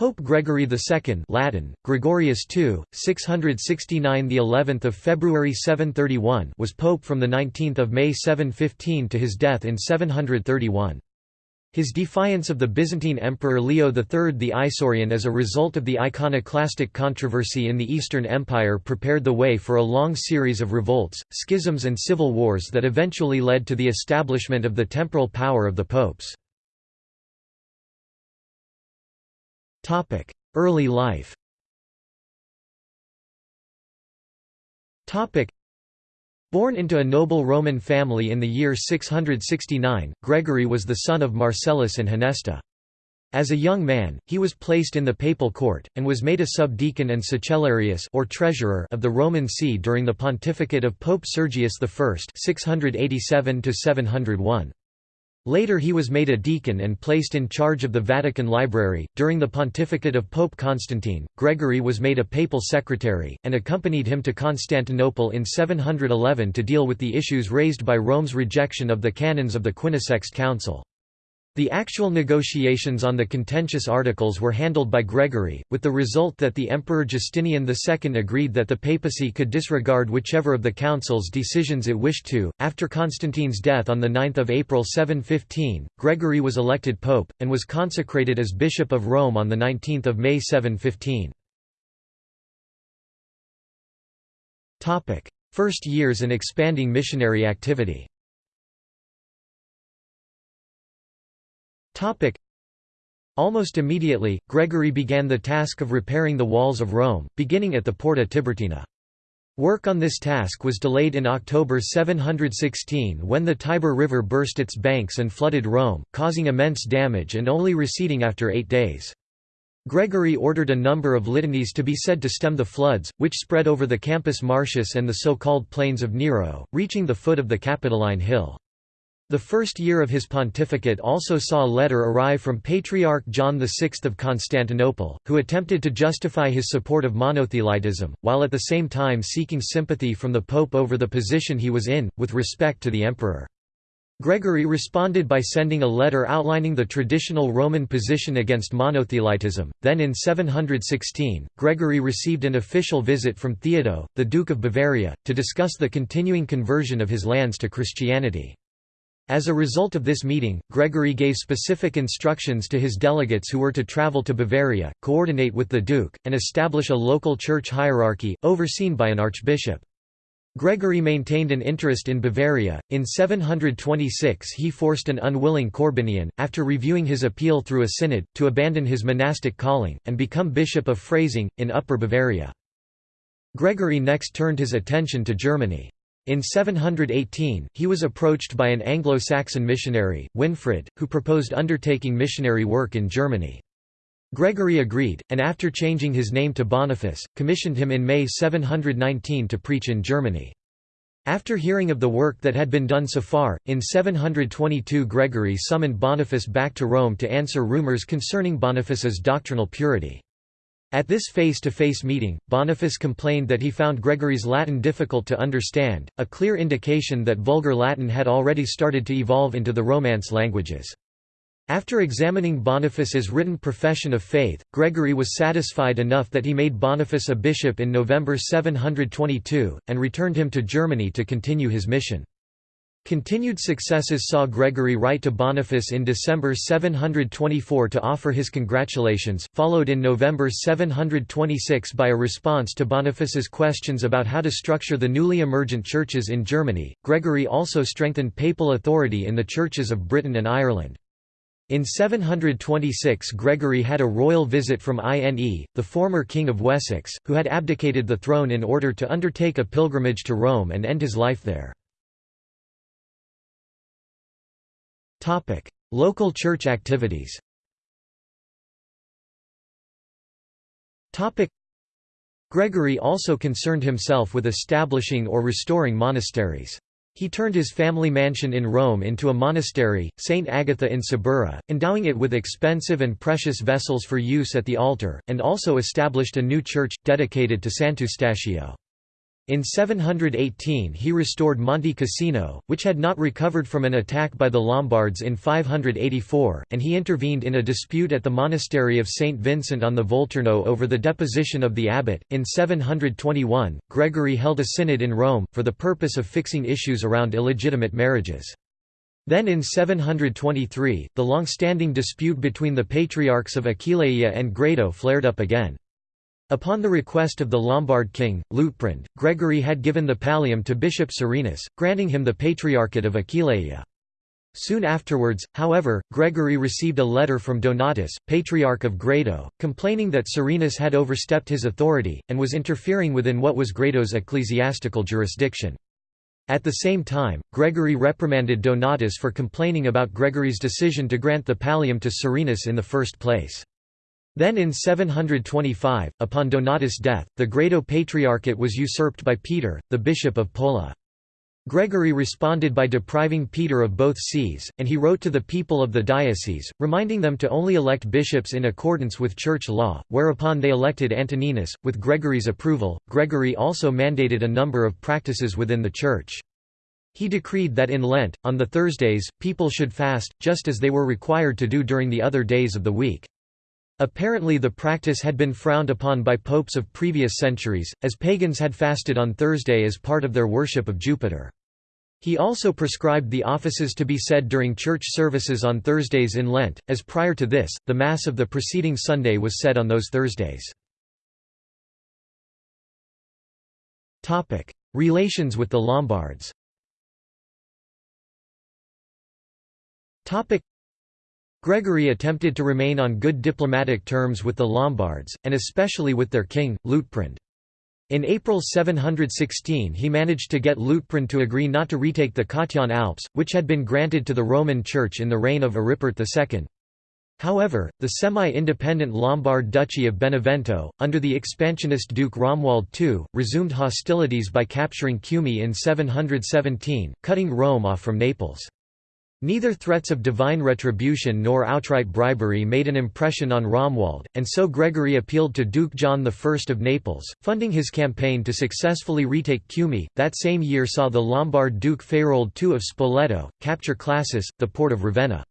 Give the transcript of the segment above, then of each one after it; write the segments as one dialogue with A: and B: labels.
A: Pope Gregory II Latin, Gregorius II, 669 the 11th of February 731 was pope from the 19th of May 715 to his death in 731. His defiance of the Byzantine Emperor Leo III the Isaurian as a result of the iconoclastic controversy in the Eastern Empire prepared the way for a long series of revolts, schisms and civil wars that eventually led to the establishment of the temporal power of the popes. Early life Born into a noble Roman family in the year 669, Gregory was the son of Marcellus and Honesta. As a young man, he was placed in the papal court, and was made a subdeacon and sacellarius or treasurer of the Roman see during the pontificate of Pope Sergius I 687 701. Later he was made a deacon and placed in charge of the Vatican Library. During the pontificate of Pope Constantine, Gregory was made a papal secretary, and accompanied him to Constantinople in 711 to deal with the issues raised by Rome's rejection of the canons of the Quinisext Council. The actual negotiations on the contentious articles were handled by Gregory, with the result that the Emperor Justinian II agreed that the papacy could disregard whichever of the council's decisions it wished to. After Constantine's death on 9 April 715, Gregory was elected pope, and was consecrated as Bishop of Rome on 19 May 715. First years and expanding missionary activity Almost immediately, Gregory began the task of repairing the walls of Rome, beginning at the Porta Tiburtina. Work on this task was delayed in October 716 when the Tiber River burst its banks and flooded Rome, causing immense damage and only receding after eight days. Gregory ordered a number of litanies to be said to stem the floods, which spread over the Campus Martius and the so-called Plains of Nero, reaching the foot of the Capitoline Hill. The first year of his pontificate also saw a letter arrive from Patriarch John VI of Constantinople, who attempted to justify his support of monothelitism, while at the same time seeking sympathy from the Pope over the position he was in, with respect to the Emperor. Gregory responded by sending a letter outlining the traditional Roman position against monothelitism. Then in 716, Gregory received an official visit from Theodo, the Duke of Bavaria, to discuss the continuing conversion of his lands to Christianity. As a result of this meeting, Gregory gave specific instructions to his delegates who were to travel to Bavaria, coordinate with the duke, and establish a local church hierarchy, overseen by an archbishop. Gregory maintained an interest in Bavaria. In 726 he forced an unwilling Corbinian, after reviewing his appeal through a synod, to abandon his monastic calling, and become bishop of Freising, in Upper Bavaria. Gregory next turned his attention to Germany. In 718, he was approached by an Anglo-Saxon missionary, Winfrid, who proposed undertaking missionary work in Germany. Gregory agreed, and after changing his name to Boniface, commissioned him in May 719 to preach in Germany. After hearing of the work that had been done so far, in 722 Gregory summoned Boniface back to Rome to answer rumors concerning Boniface's doctrinal purity. At this face-to-face -face meeting, Boniface complained that he found Gregory's Latin difficult to understand, a clear indication that Vulgar Latin had already started to evolve into the Romance languages. After examining Boniface's written profession of faith, Gregory was satisfied enough that he made Boniface a bishop in November 722, and returned him to Germany to continue his mission. Continued successes saw Gregory write to Boniface in December 724 to offer his congratulations, followed in November 726 by a response to Boniface's questions about how to structure the newly emergent churches in Germany. Gregory also strengthened papal authority in the churches of Britain and Ireland. In 726 Gregory had a royal visit from Ine, the former king of Wessex, who had abdicated the throne in order to undertake a pilgrimage to Rome and end his life there. Topic: Local church activities. Topic: Gregory also concerned himself with establishing or restoring monasteries. He turned his family mansion in Rome into a monastery, St. Agatha in Suburra, endowing it with expensive and precious vessels for use at the altar, and also established a new church, dedicated to Sant'Eustachio. In 718 he restored Monte Cassino, which had not recovered from an attack by the Lombards in 584, and he intervened in a dispute at the monastery of St. Vincent on the Volturno over the deposition of the abbot. In 721, Gregory held a synod in Rome, for the purpose of fixing issues around illegitimate marriages. Then in 723, the long-standing dispute between the patriarchs of Aquileia and Grado flared up again. Upon the request of the Lombard king, Liutprand, Gregory had given the pallium to Bishop Serenus, granting him the Patriarchate of Aquileia. Soon afterwards, however, Gregory received a letter from Donatus, Patriarch of Grado, complaining that Serenus had overstepped his authority, and was interfering within what was Grado's ecclesiastical jurisdiction. At the same time, Gregory reprimanded Donatus for complaining about Gregory's decision to grant the pallium to Serenus in the first place. Then in 725, upon Donatus' death, the Grado Patriarchate was usurped by Peter, the bishop of Pola. Gregory responded by depriving Peter of both sees, and he wrote to the people of the diocese, reminding them to only elect bishops in accordance with church law, whereupon they elected Antoninus. With Gregory's approval, Gregory also mandated a number of practices within the church. He decreed that in Lent, on the Thursdays, people should fast, just as they were required to do during the other days of the week. Apparently the practice had been frowned upon by popes of previous centuries, as pagans had fasted on Thursday as part of their worship of Jupiter. He also prescribed the offices to be said during church services on Thursdays in Lent, as prior to this, the Mass of the preceding Sunday was said on those Thursdays. Relations with the Lombards Gregory attempted to remain on good diplomatic terms with the Lombards, and especially with their king, Liutprand. In April 716 he managed to get Liutprand to agree not to retake the Cottian Alps, which had been granted to the Roman Church in the reign of Aripert II. However, the semi-independent Lombard Duchy of Benevento, under the expansionist Duke Romuald II, resumed hostilities by capturing Cumae in 717, cutting Rome off from Naples. Neither threats of divine retribution nor outright bribery made an impression on Romuald, and so Gregory appealed to Duke John I of Naples, funding his campaign to successfully retake Cumae. That same year saw the Lombard Duke Faroald II of Spoleto, capture Classis, the port of Ravenna.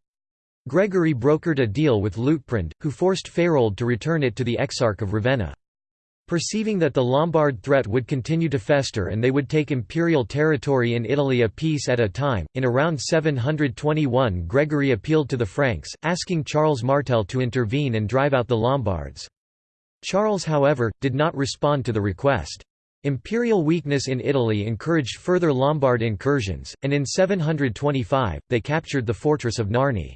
A: Gregory brokered a deal with Liutprand, who forced Faroald to return it to the Exarch of Ravenna. Perceiving that the Lombard threat would continue to fester and they would take imperial territory in Italy a piece at a time, in around 721 Gregory appealed to the Franks, asking Charles Martel to intervene and drive out the Lombards. Charles however, did not respond to the request. Imperial weakness in Italy encouraged further Lombard incursions, and in 725, they captured the fortress of Narni.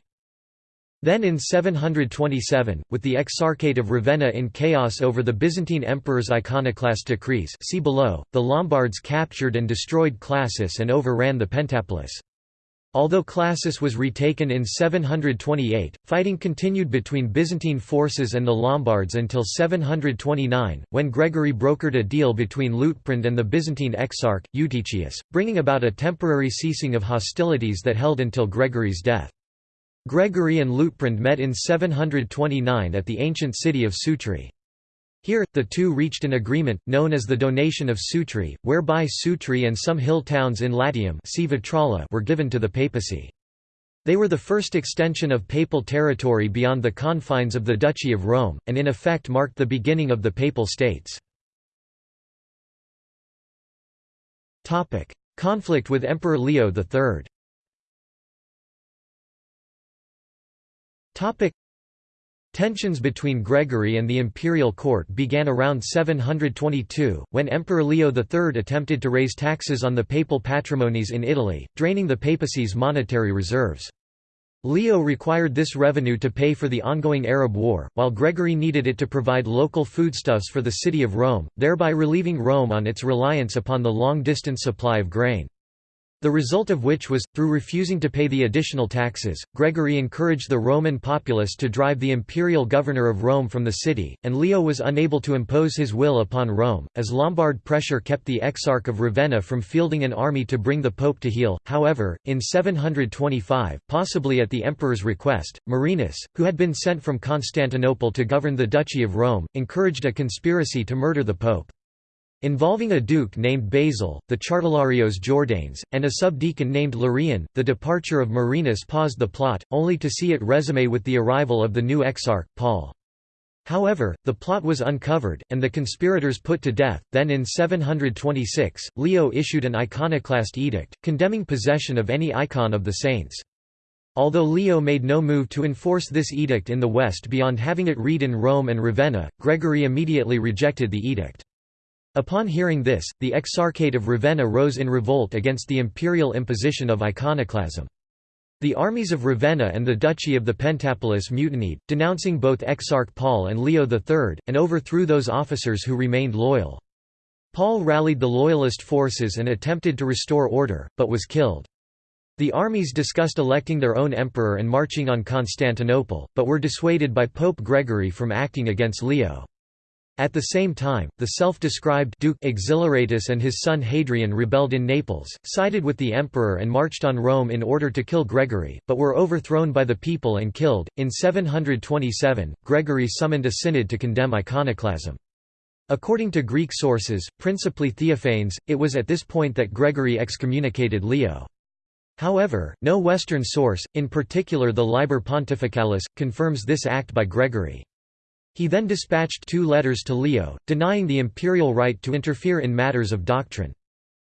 A: Then in 727, with the Exarchate of Ravenna in chaos over the Byzantine emperor's iconoclast decrees see below, the Lombards captured and destroyed Classis and overran the Pentapolis. Although Classis was retaken in 728, fighting continued between Byzantine forces and the Lombards until 729, when Gregory brokered a deal between Liutprand and the Byzantine exarch, Eutychius, bringing about a temporary ceasing of hostilities that held until Gregory's death. Gregory and Liutprand met in 729 at the ancient city of Sutri. Here, the two reached an agreement, known as the Donation of Sutri, whereby Sutri and some hill towns in Latium were given to the papacy. They were the first extension of papal territory beyond the confines of the Duchy of Rome, and in effect marked the beginning of the Papal States. Conflict with Emperor Leo III Topic Tensions between Gregory and the imperial court began around 722, when Emperor Leo III attempted to raise taxes on the papal patrimonies in Italy, draining the papacy's monetary reserves. Leo required this revenue to pay for the ongoing Arab War, while Gregory needed it to provide local foodstuffs for the city of Rome, thereby relieving Rome on its reliance upon the long-distance supply of grain. The result of which was, through refusing to pay the additional taxes, Gregory encouraged the Roman populace to drive the imperial governor of Rome from the city, and Leo was unable to impose his will upon Rome, as Lombard pressure kept the Exarch of Ravenna from fielding an army to bring the pope to heel. However, in 725, possibly at the emperor's request, Marinus, who had been sent from Constantinople to govern the Duchy of Rome, encouraged a conspiracy to murder the pope. Involving a duke named Basil, the chartularius Jordanes, and a subdeacon named Larian. The departure of Marinus paused the plot, only to see it resume with the arrival of the new exarch, Paul. However, the plot was uncovered, and the conspirators put to death. Then in 726, Leo issued an iconoclast edict, condemning possession of any icon of the saints. Although Leo made no move to enforce this edict in the West beyond having it read in Rome and Ravenna, Gregory immediately rejected the edict. Upon hearing this, the Exarchate of Ravenna rose in revolt against the imperial imposition of iconoclasm. The armies of Ravenna and the Duchy of the Pentapolis mutinied, denouncing both Exarch Paul and Leo III, and overthrew those officers who remained loyal. Paul rallied the loyalist forces and attempted to restore order, but was killed. The armies discussed electing their own emperor and marching on Constantinople, but were dissuaded by Pope Gregory from acting against Leo. At the same time, the self-described Duke Exhilaratus and his son Hadrian rebelled in Naples, sided with the emperor and marched on Rome in order to kill Gregory, but were overthrown by the people and killed. In 727, Gregory summoned a synod to condemn iconoclasm. According to Greek sources, principally Theophanes, it was at this point that Gregory excommunicated Leo. However, no Western source, in particular the Liber Pontificalis, confirms this act by Gregory. He then dispatched two letters to Leo, denying the imperial right to interfere in matters of doctrine.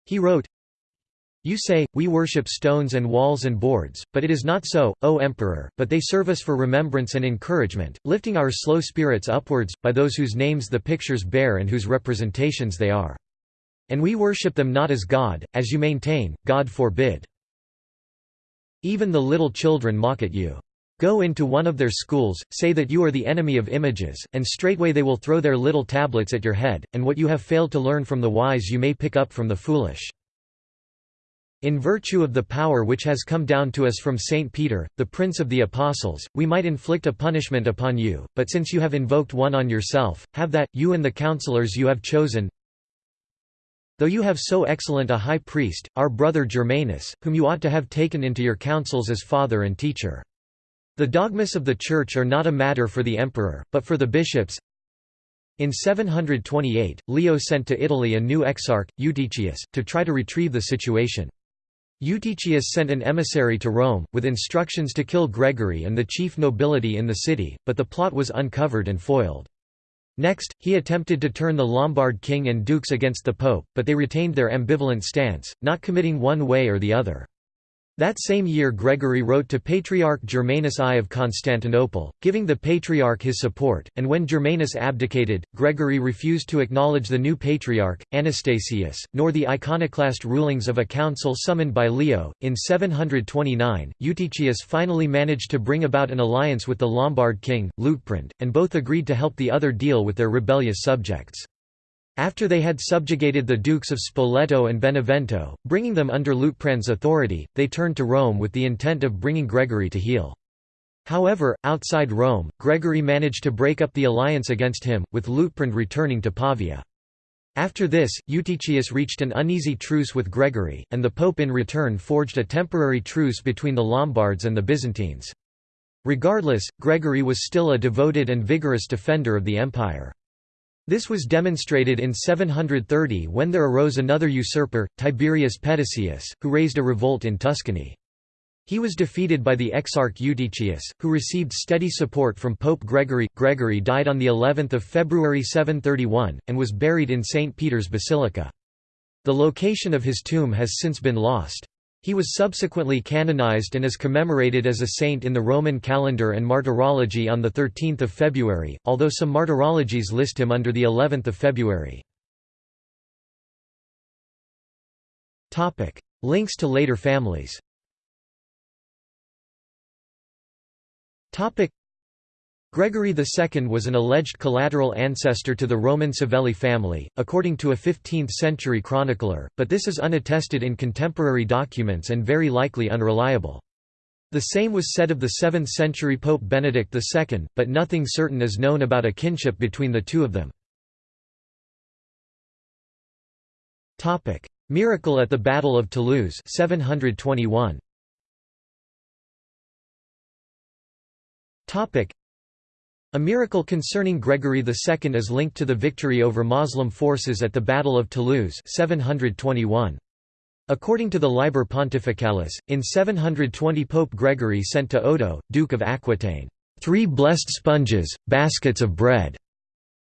A: He wrote, You say, we worship stones and walls and boards, but it is not so, O Emperor, but they serve us for remembrance and encouragement, lifting our slow spirits upwards, by those whose names the pictures bear and whose representations they are. And we worship them not as God, as you maintain, God forbid. Even the little children mock at you. Go into one of their schools, say that you are the enemy of images, and straightway they will throw their little tablets at your head, and what you have failed to learn from the wise you may pick up from the foolish. In virtue of the power which has come down to us from Saint Peter, the Prince of the Apostles, we might inflict a punishment upon you, but since you have invoked one on yourself, have that, you and the counselors you have chosen, Though you have so excellent a high priest, our brother Germanus, whom you ought to have taken into your councils as father and teacher. The dogmas of the Church are not a matter for the emperor, but for the bishops. In 728, Leo sent to Italy a new exarch, Eutychius, to try to retrieve the situation. Eutychius sent an emissary to Rome, with instructions to kill Gregory and the chief nobility in the city, but the plot was uncovered and foiled. Next, he attempted to turn the Lombard king and dukes against the pope, but they retained their ambivalent stance, not committing one way or the other. That same year Gregory wrote to Patriarch Germanus I of Constantinople, giving the Patriarch his support, and when Germanus abdicated, Gregory refused to acknowledge the new Patriarch, Anastasius, nor the iconoclast rulings of a council summoned by Leo. In 729, Eutychius finally managed to bring about an alliance with the Lombard king, Liutprand, and both agreed to help the other deal with their rebellious subjects. After they had subjugated the dukes of Spoleto and Benevento, bringing them under Liutprand's authority, they turned to Rome with the intent of bringing Gregory to heel. However, outside Rome, Gregory managed to break up the alliance against him, with Liutprand returning to Pavia. After this, Eutychius reached an uneasy truce with Gregory, and the pope in return forged a temporary truce between the Lombards and the Byzantines. Regardless, Gregory was still a devoted and vigorous defender of the empire. This was demonstrated in 730 when there arose another usurper, Tiberius Petasius, who raised a revolt in Tuscany. He was defeated by the exarch Eutychius, who received steady support from Pope Gregory. Gregory died on the 11th of February 731 and was buried in St Peter's Basilica. The location of his tomb has since been lost. He was subsequently canonized and is commemorated as a saint in the Roman calendar and martyrology on 13 February, although some martyrologies list him under the 11th of February. Links to later families Gregory II was an alleged collateral ancestor to the Roman Savelli family, according to a 15th-century chronicler, but this is unattested in contemporary documents and very likely unreliable. The same was said of the 7th-century Pope Benedict II, but nothing certain is known about a kinship between the two of them. Miracle at the Battle of Toulouse 721. A miracle concerning Gregory II is linked to the victory over Muslim forces at the Battle of Toulouse 721. According to the Liber Pontificalis, in 720 Pope Gregory sent to Odo, Duke of Aquitaine, three blessed sponges, baskets of bread.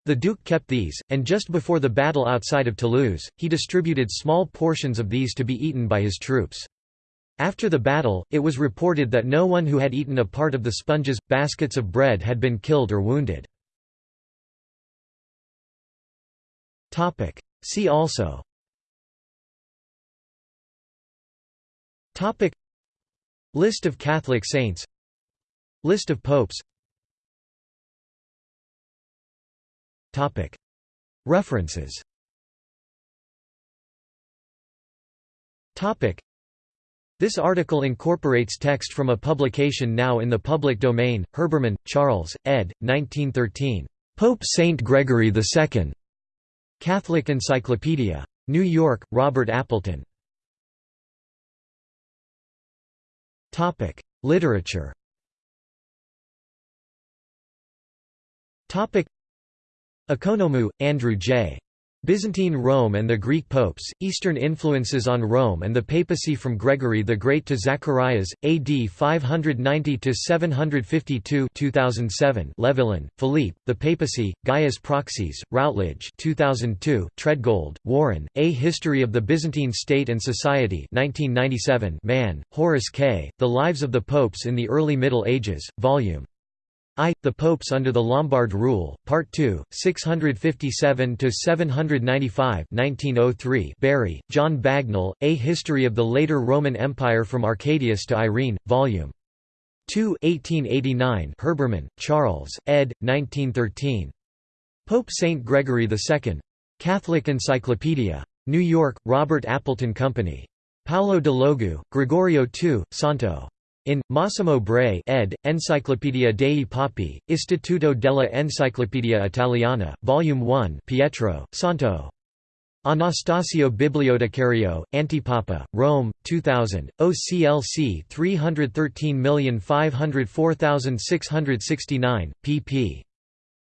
A: The Duke kept these, and just before the battle outside of Toulouse, he distributed small portions of these to be eaten by his troops. After the battle, it was reported that no one who had eaten a part of the sponges, baskets of bread had been killed or wounded. See also. Topic. List of Catholic saints. List of popes. Topic. References. Topic This article incorporates text from a publication now in the public domain, Herbermann, Charles, ed. 1913. Pope Saint Gregory II. Catholic Encyclopedia. New York, Robert Appleton. Literature. Economou, Andrew J. Byzantine Rome and the Greek popes, Eastern influences on Rome and the papacy from Gregory the Great to Zacharias, AD 590–752 2007 Levillain, Philippe, The Papacy, Gaius Proxies, Routledge 2002 Treadgold, Warren, A History of the Byzantine State and Society 1997 Mann, Horace K., The Lives of the Popes in the Early Middle Ages, Vol. I. The Popes under the Lombard Rule, Part 2, 657–795 1903 Bury, John Bagnall, A History of the Later Roman Empire from Arcadius to Irene, Vol. 2 1889 Herbermann, Charles, ed. 1913. Pope Saint Gregory II. Catholic Encyclopedia. New York, Robert Appleton Company. Paolo De Logu, Gregorio II, Santo. In, Massimo Bray ed., Enciclopedia dei Papi, Istituto della Enciclopedia Italiana, Vol. 1 Pietro, Santo. Anastasio Bibliotecario, Antipapa, Rome, 2000, OCLC 313504669, pp.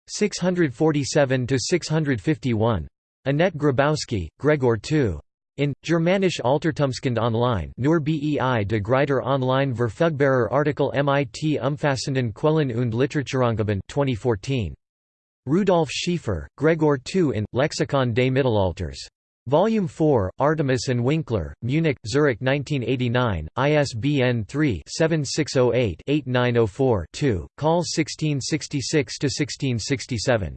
A: 647–651. Annette Grabowski, Gregor II. In, Germanisch Altertumskund online nur bei de Gruyter online verfügbarer Artikel mit umfassenden Quellen und Literaturangaben 2014. Rudolf Schiefer, Gregor II in, Lexikon des Mittelalters. Volume 4, Artemis and Winkler, Munich, Zurich 1989, ISBN 3-7608-8904-2, Call 1666–1667.